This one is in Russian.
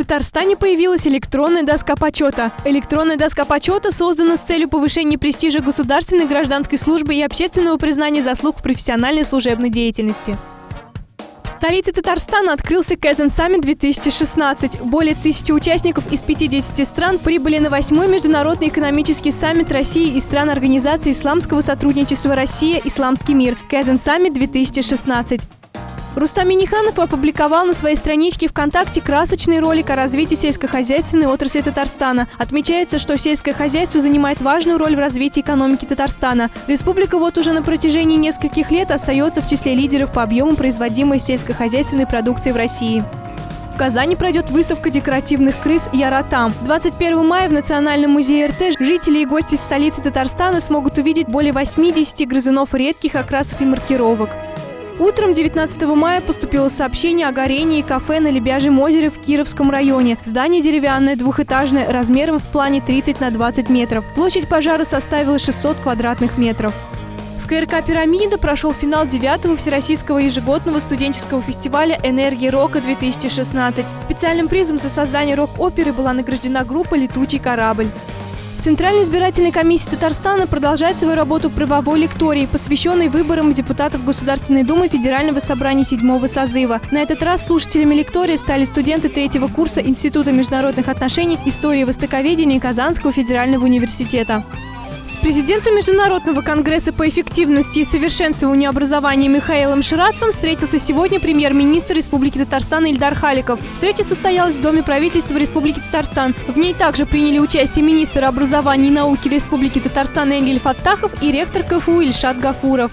Татарстане появилась электронная доска почета. Электронная доска почета создана с целью повышения престижа государственной гражданской службы и общественного признания заслуг в профессиональной служебной деятельности. В столице Татарстана открылся Kazan Summit 2016. Более тысячи участников из 50 стран прибыли на восьмой международный экономический саммит России и стран Организации исламского сотрудничества «Россия. Исламский мир» Kazan Summit 2016. Рустам Миниханов опубликовал на своей страничке ВКонтакте красочный ролик о развитии сельскохозяйственной отрасли Татарстана. Отмечается, что сельское хозяйство занимает важную роль в развитии экономики Татарстана. Республика вот уже на протяжении нескольких лет остается в числе лидеров по объему производимой сельскохозяйственной продукции в России. В Казани пройдет выставка декоративных крыс «Яратам». 21 мая в Национальном музее РТ жители и гости столицы Татарстана смогут увидеть более 80 грызунов редких окрасов и маркировок. Утром 19 мая поступило сообщение о горении кафе на Лебяжьем озере в Кировском районе. Здание деревянное, двухэтажное, размером в плане 30 на 20 метров. Площадь пожара составила 600 квадратных метров. В КРК «Пирамида» прошел финал 9-го Всероссийского ежегодного студенческого фестиваля «Энергия рока-2016». Специальным призом за создание рок-оперы была награждена группа «Летучий корабль». В Центральной избирательной комиссии Татарстана продолжает свою работу правовой лектории, посвященной выборам депутатов Государственной Думы Федерального собрания седьмого созыва. На этот раз слушателями лектории стали студенты третьего курса Института международных отношений, истории и востоковедения Казанского федерального университета. С президентом Международного конгресса по эффективности и совершенствованию образования Михаилом Ширацем встретился сегодня премьер-министр Республики Татарстан Ильдар Халиков. Встреча состоялась в Доме правительства Республики Татарстан. В ней также приняли участие министр образования и науки Республики Татарстан Энгель Фаттахов и ректор КФУ Ильшат Гафуров.